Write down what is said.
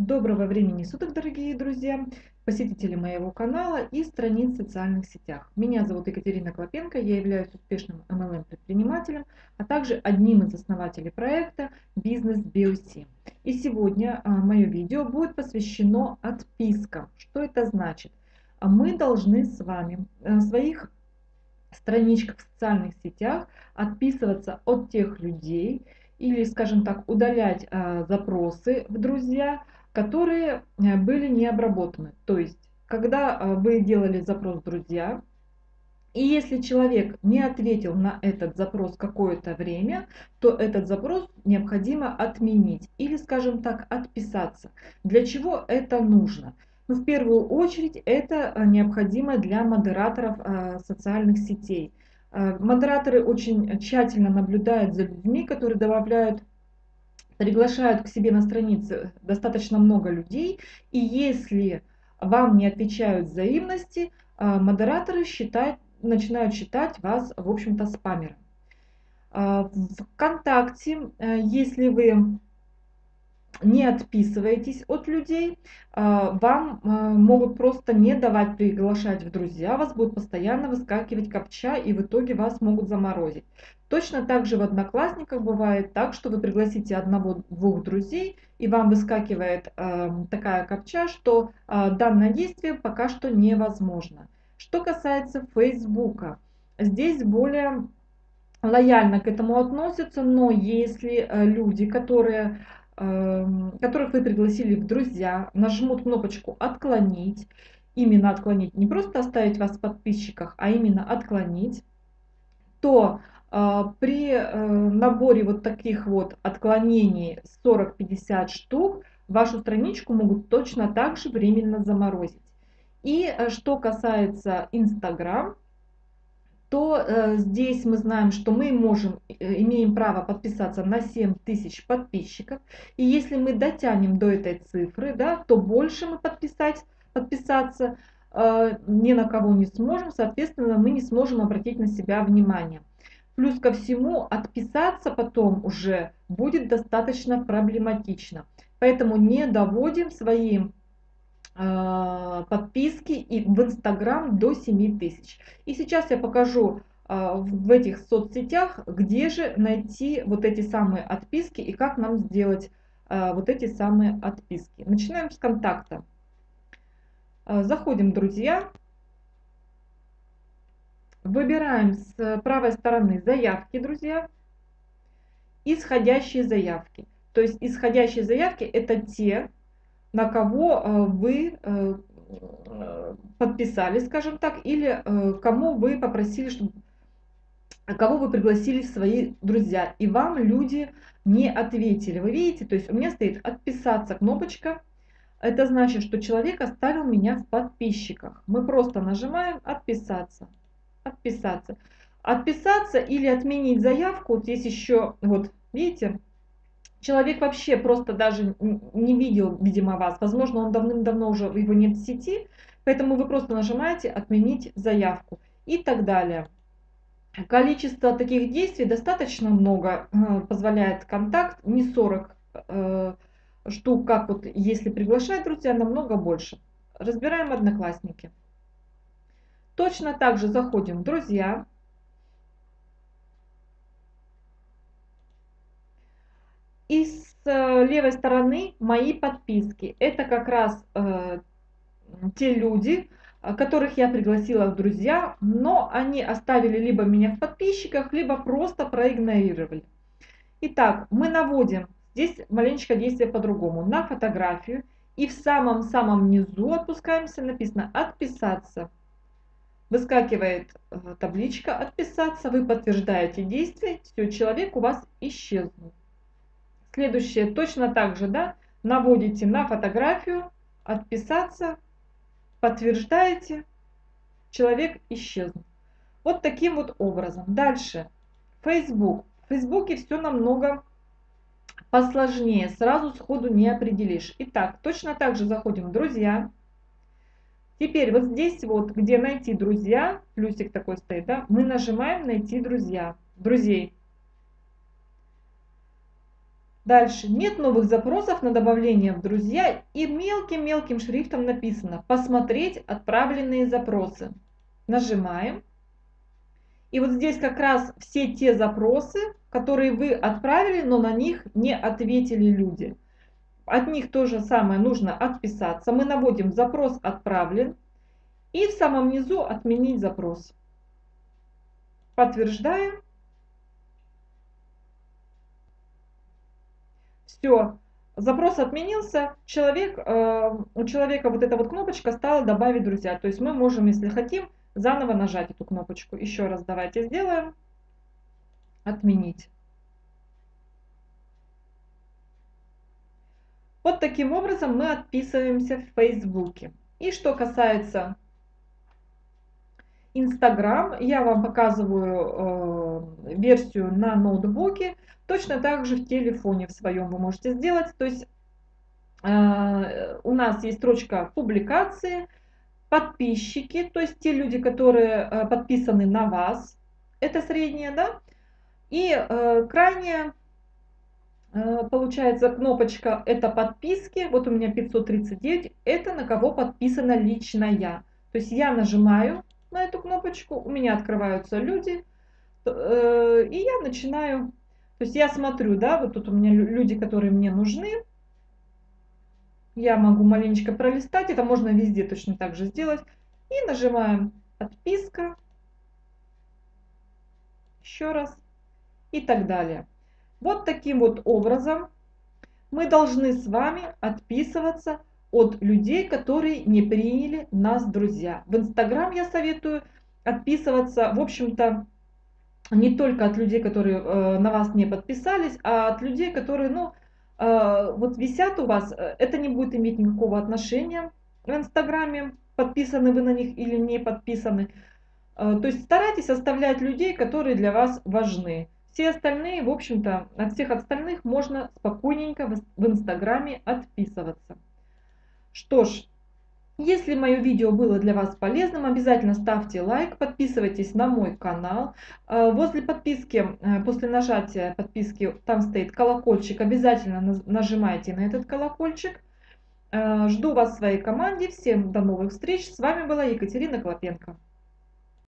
Доброго времени суток, дорогие друзья, посетители моего канала и страниц в социальных сетях. Меня зовут Екатерина Клопенко, я являюсь успешным MLM-предпринимателем, а также одним из основателей проекта «Бизнес BOC». И сегодня а, мое видео будет посвящено отпискам. Что это значит? А Мы должны с вами э, в своих страничках в социальных сетях отписываться от тех людей, или, скажем так, удалять э, запросы в друзья, которые э, были не обработаны. То есть, когда э, вы делали запрос «Друзья», и если человек не ответил на этот запрос какое-то время, то этот запрос необходимо отменить или, скажем так, отписаться. Для чего это нужно? Ну, в первую очередь это э, необходимо для модераторов социальных сетей. Модераторы очень тщательно наблюдают за людьми, которые добавляют приглашают к себе на странице достаточно много людей, и если вам не отвечают взаимности, а, модераторы считают, начинают считать вас, в общем-то, спамером. А, Вконтакте, э, если вы не отписываетесь от людей, а, вам могут просто не давать приглашать в друзья, вас будет постоянно выскакивать копча и в итоге вас могут заморозить. Точно так же в Одноклассниках бывает так, что вы пригласите одного-двух друзей, и вам выскакивает э, такая копча, что данное действие пока что невозможно. Что касается Фейсбука, здесь более лояльно к этому относятся, но если э, люди, которые, которых вы пригласили в друзья, нажмут кнопочку «Отклонить», именно отклонить, не просто оставить вас в подписчиках, а именно отклонить, то а, при э, наборе вот таких вот отклонений 40-50 штук вашу страничку могут точно так же временно заморозить. И э, что касается Instagram, э, здесь мы знаем, что мы можем, имеем право подписаться на 7 тысяч подписчиков. И если мы дотянем до этой цифры, да, то больше мы подписать, подписаться ни на кого не сможем, соответственно, мы не сможем обратить на себя внимание. Плюс ко всему отписаться потом уже будет достаточно проблематично. Поэтому не доводим свои э, подписки и в Инстаграм до 7 тысяч. И сейчас я покажу э, в этих соцсетях, где же найти вот эти самые отписки и как нам сделать э, вот эти самые отписки. Начинаем с контакта. Заходим друзья. Выбираем с правой стороны заявки, друзья, исходящие заявки. То есть исходящие заявки это те, на кого э, вы э, подписали, скажем так, или э, кому вы попросили, чтобы кого вы пригласили в свои друзья, и вам люди не ответили. Вы видите, то есть у меня стоит отписаться кнопочка, это значит, что человек оставил меня в подписчиках. Мы просто нажимаем отписаться отписаться. Отписаться или отменить заявку, вот здесь еще, вот видите, человек вообще просто даже не видел, видимо, вас. Возможно, он давным-давно уже, его нет в сети, поэтому вы просто нажимаете «Отменить заявку» и так далее. Количество таких действий достаточно много, э, позволяет контакт, не 40 э, штук, как вот если приглашать друзья, намного больше. Разбираем одноклассники. Точно так же заходим в «Друзья». И с э, левой стороны «Мои подписки». Это как раз э, те люди, которых я пригласила в друзья, но они оставили либо меня в подписчиках, либо просто проигнорировали. Итак, мы наводим, здесь маленечко действие по-другому, на фотографию. И в самом-самом низу опускаемся, написано «Отписаться». Выскакивает э, табличка «Отписаться», вы подтверждаете действие, все, человек у вас исчезнул. Следующее точно так же, да, наводите на фотографию, «Отписаться», подтверждаете, человек исчезнул. Вот таким вот образом. Дальше. Facebook. В Фейсбуке все намного посложнее, сразу сходу не определишь. Итак, точно так же заходим в «Друзья», Теперь вот здесь вот, где найти друзья, плюсик такой стоит, да, мы нажимаем найти друзья, друзей. Дальше. Нет новых запросов на добавление в друзья и мелким-мелким шрифтом написано «Посмотреть отправленные запросы». Нажимаем. И вот здесь как раз все те запросы, которые вы отправили, но на них не ответили люди. От них то же самое нужно отписаться. Мы наводим запрос отправлен. И в самом низу отменить запрос. Подтверждаем. Все, запрос отменился, человек, э, у человека вот эта вот кнопочка стала добавить друзья. То есть мы можем, если хотим, заново нажать эту кнопочку. Еще раз давайте сделаем. Отменить. Вот таким образом мы отписываемся в Фейсбуке. И что касается Инстаграм, я вам показываю э, версию на ноутбуке, точно так же в телефоне в своем вы можете сделать. То есть э, у нас есть строчка публикации, подписчики, то есть те люди, которые э, подписаны на вас, это средняя, да, и э, крайняя э, получается кнопочка это подписки, вот у меня 539, это на кого подписана лично я. То есть я нажимаю на эту кнопочку, у меня открываются люди, э, и я начинаю, то есть я смотрю, да, вот тут у меня люди, которые мне нужны, я могу маленечко пролистать, это можно везде точно так же сделать, и нажимаем подписка, еще раз, и так далее. Вот таким вот образом мы должны с вами отписываться от людей, которые не приняли нас друзья. В Инстаграм я советую отписываться, в общем-то, не только от людей, которые э, на вас не подписались, а от людей, которые, ну, э, вот висят у вас, э, это не будет иметь никакого отношения в Инстаграме, подписаны вы на них или не подписаны. Э, то есть старайтесь оставлять людей, которые для вас важны. Все остальные, в общем-то, от всех остальных можно спокойненько в Инстаграме отписываться. Что ж, если мое видео было для вас полезным, обязательно ставьте лайк, подписывайтесь на мой канал. Э, возле подписки, э, после нажатия подписки, там стоит колокольчик, обязательно нажимайте на этот колокольчик. Э, жду вас в своей команде. Всем до новых встреч. С вами была Екатерина Клопенко.